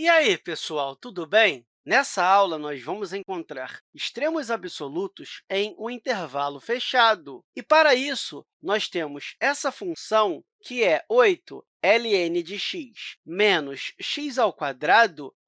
E aí, pessoal, tudo bem? Nessa aula, nós vamos encontrar extremos absolutos em um intervalo fechado. E, para isso, nós temos essa função, que é 8 ln de x menos x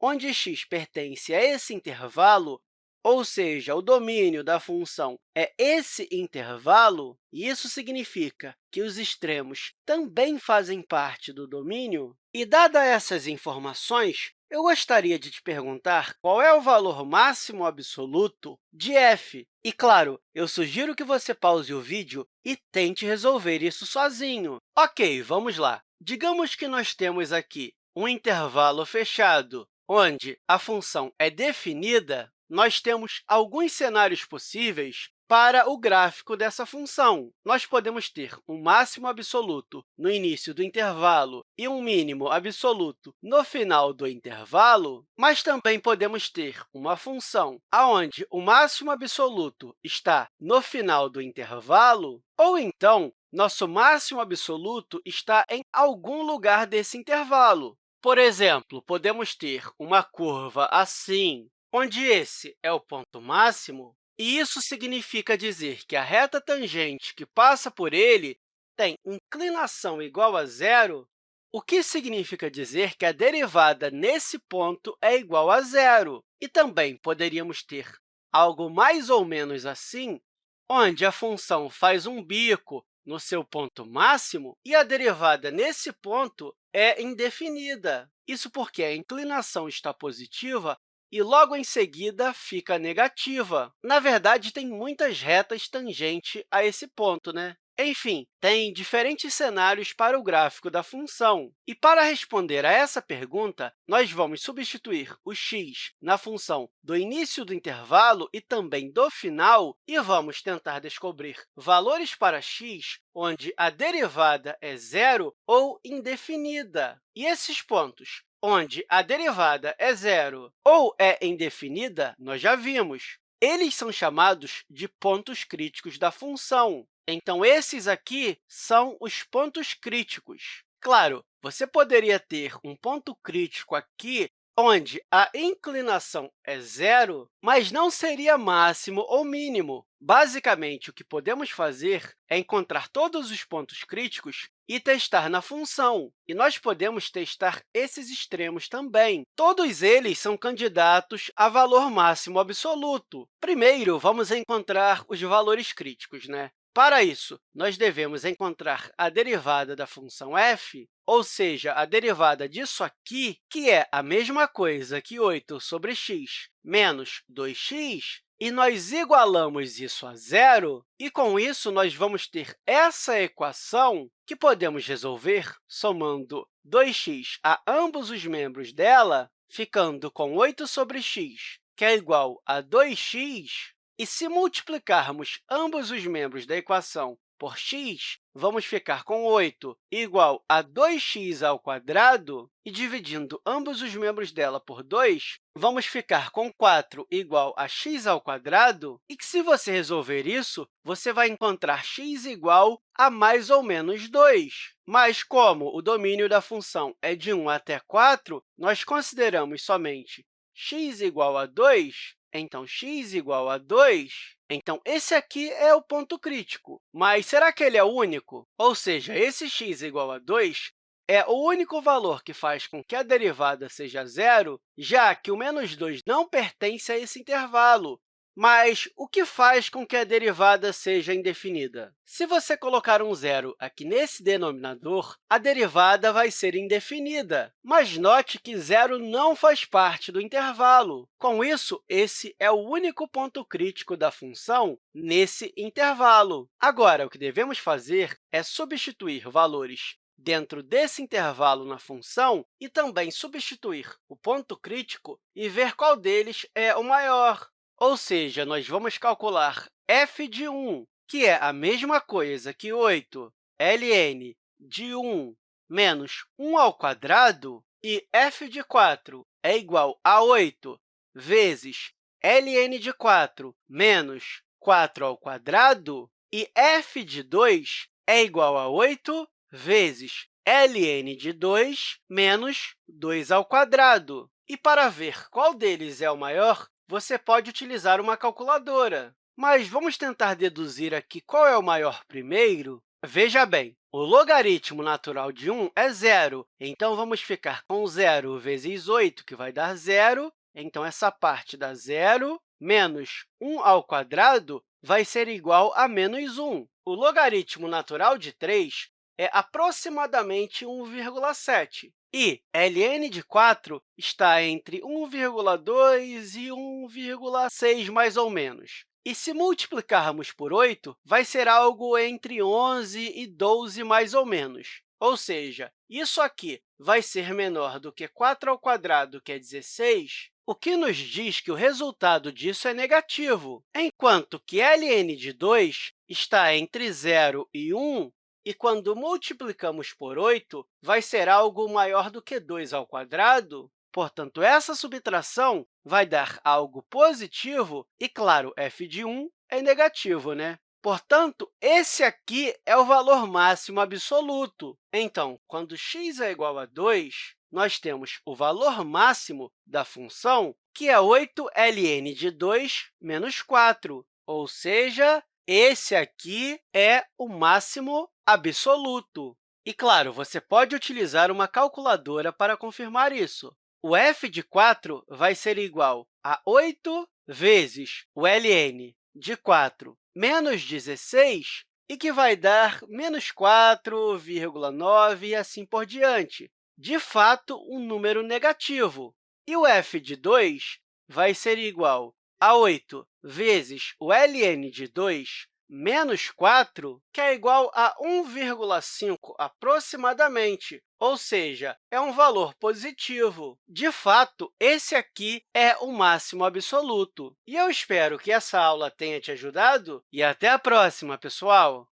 onde x pertence a esse intervalo, ou seja, o domínio da função é esse intervalo, e isso significa que os extremos também fazem parte do domínio. E, dadas essas informações, eu gostaria de te perguntar qual é o valor máximo absoluto de f. E, claro, eu sugiro que você pause o vídeo e tente resolver isso sozinho. Ok, vamos lá. Digamos que nós temos aqui um intervalo fechado, onde a função é definida, nós temos alguns cenários possíveis para o gráfico dessa função. Nós podemos ter um máximo absoluto no início do intervalo e um mínimo absoluto no final do intervalo, mas também podemos ter uma função onde o máximo absoluto está no final do intervalo, ou então, nosso máximo absoluto está em algum lugar desse intervalo. Por exemplo, podemos ter uma curva assim, onde esse é o ponto máximo, e isso significa dizer que a reta tangente que passa por ele tem inclinação igual a zero, o que significa dizer que a derivada nesse ponto é igual a zero. E também poderíamos ter algo mais ou menos assim, onde a função faz um bico no seu ponto máximo e a derivada nesse ponto é indefinida. Isso porque a inclinação está positiva e logo em seguida fica negativa. Na verdade, tem muitas retas tangentes a esse ponto, né? Enfim, tem diferentes cenários para o gráfico da função. E para responder a essa pergunta, nós vamos substituir o x na função do início do intervalo e também do final, e vamos tentar descobrir valores para x onde a derivada é zero ou indefinida. E esses pontos onde a derivada é zero ou é indefinida, nós já vimos. Eles são chamados de pontos críticos da função. Então, esses aqui são os pontos críticos. Claro, você poderia ter um ponto crítico aqui onde a inclinação é zero, mas não seria máximo ou mínimo. Basicamente, o que podemos fazer é encontrar todos os pontos críticos e testar na função. E nós podemos testar esses extremos também. Todos eles são candidatos a valor máximo absoluto. Primeiro, vamos encontrar os valores críticos. Né? Para isso, nós devemos encontrar a derivada da função f, ou seja, a derivada disso aqui, que é a mesma coisa que 8 sobre x menos 2x, e nós igualamos isso a zero, e, com isso, nós vamos ter essa equação que podemos resolver somando 2x a ambos os membros dela, ficando com 8 sobre x, que é igual a 2x, e se multiplicarmos ambos os membros da equação por x, vamos ficar com 8 igual a 2x ao quadrado, e dividindo ambos os membros dela por 2, vamos ficar com 4 igual a x ao quadrado, e que, se você resolver isso, você vai encontrar x igual a mais ou menos 2. Mas, como o domínio da função é de 1 até 4, nós consideramos somente x igual a 2, então, x igual a 2, então, esse aqui é o ponto crítico. Mas será que ele é único? Ou seja, esse x igual a 2 é o único valor que faz com que a derivada seja zero, já que o menos 2 não pertence a esse intervalo. Mas o que faz com que a derivada seja indefinida? Se você colocar um zero aqui nesse denominador, a derivada vai ser indefinida. Mas note que zero não faz parte do intervalo. Com isso, esse é o único ponto crítico da função nesse intervalo. Agora, o que devemos fazer é substituir valores dentro desse intervalo na função e também substituir o ponto crítico e ver qual deles é o maior. Ou seja, nós vamos calcular f de 1, que é a mesma coisa que 8 ln de 1 menos 1 ao quadrado, e f de 4 é igual a 8 vezes ln de 4 menos 4 ao quadrado, e f de 2 é igual a 8 vezes ln de 2 menos 2 ao quadrado. E para ver qual deles é o maior, você pode utilizar uma calculadora. Mas vamos tentar deduzir aqui qual é o maior primeiro? Veja bem, o logaritmo natural de 1 é zero, então vamos ficar com zero vezes 8, que vai dar zero. Então, essa parte dá zero, menos 1 ao quadrado vai ser igual a menos 1. O logaritmo natural de 3 é aproximadamente 1,7. E ln de 4 está entre 1,2 e 1,6, mais ou menos. E se multiplicarmos por 8, vai ser algo entre 11 e 12, mais ou menos. Ou seja, isso aqui vai ser menor do que 4 ao quadrado, que é 16, o que nos diz que o resultado disso é negativo, enquanto que ln de 2 está entre 0 e 1, e quando multiplicamos por 8, vai ser algo maior do que 2 ao quadrado. Portanto, essa subtração vai dar algo positivo e, claro, f de 1 é negativo, né? Portanto, esse aqui é o valor máximo absoluto. Então, quando x é igual a 2, nós temos o valor máximo da função, que é 8ln de 2 menos 4, ou seja, esse aqui é o máximo absoluto. E, claro, você pode utilizar uma calculadora para confirmar isso. O f de 4 vai ser igual a 8 vezes o ln de 4 menos 16, e que vai dar menos 4,9 e assim por diante. De fato, um número negativo. E o f de 2 vai ser igual a 8 vezes o ln de 2 menos 4, que é igual a 1,5 aproximadamente, ou seja, é um valor positivo. De fato, esse aqui é o máximo absoluto. E eu espero que essa aula tenha te ajudado e até a próxima, pessoal!